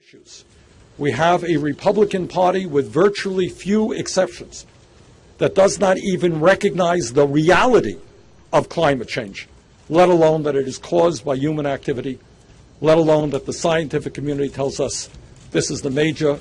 issues. We have a Republican Party with virtually few exceptions that does not even recognize the reality of climate change, let alone that it is caused by human activity, let alone that the scientific community tells us this is the major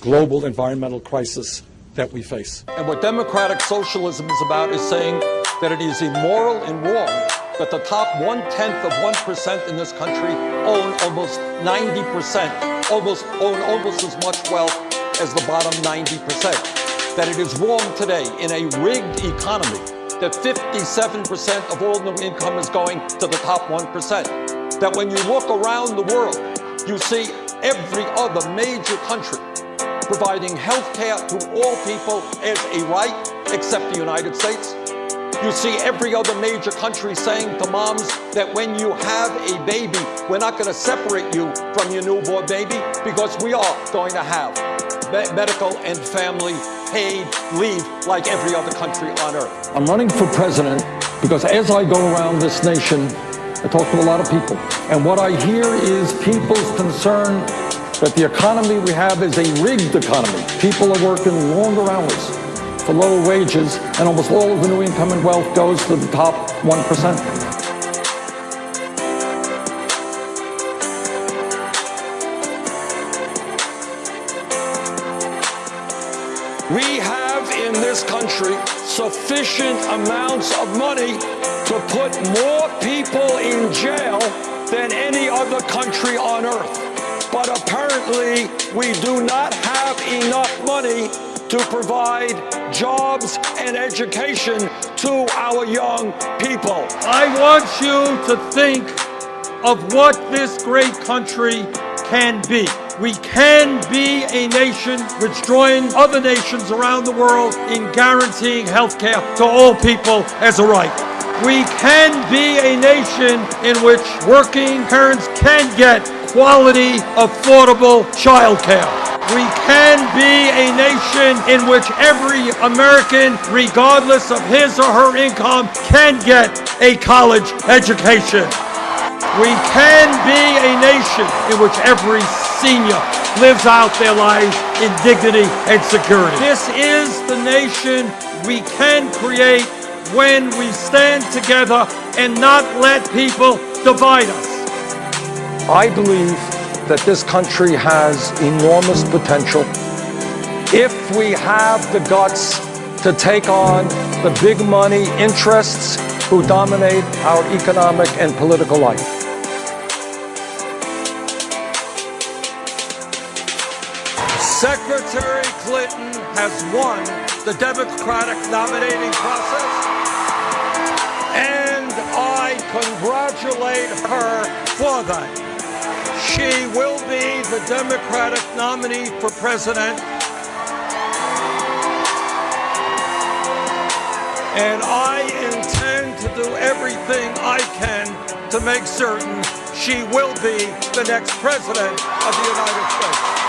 global environmental crisis that we face. And what democratic socialism is about is saying that it is immoral and wrong that the top one-tenth of 1% in this country own almost 90%, almost own almost as much wealth as the bottom 90%. That it is wrong today in a rigged economy that 57% of all new income is going to the top 1%. That when you look around the world, you see every other major country providing health care to all people as a right, except the United States. You see every other major country saying to moms that when you have a baby, we're not going to separate you from your newborn baby because we are going to have me medical and family paid leave like every other country on earth. I'm running for president because as I go around this nation, I talk to a lot of people. And what I hear is people's concern that the economy we have is a rigged economy. People are working longer hours for lower wages, and almost all of the new income and wealth goes to the top 1%. We have in this country sufficient amounts of money to put more people in jail than any other country on earth. But apparently, we do not have enough money to provide jobs and education to our young people. I want you to think of what this great country can be. We can be a nation which joins other nations around the world in guaranteeing health care to all people as a right. We can be a nation in which working parents can get quality, affordable child care. We can be a nation in which every American, regardless of his or her income, can get a college education. We can be a nation in which every senior lives out their lives in dignity and security. This is the nation we can create when we stand together and not let people divide us. I believe that this country has enormous potential if we have the guts to take on the big money interests who dominate our economic and political life. Secretary Clinton has won the Democratic nominating process, and I congratulate her for that. She will be the Democratic nominee for president. And I intend to do everything I can to make certain she will be the next president of the United States.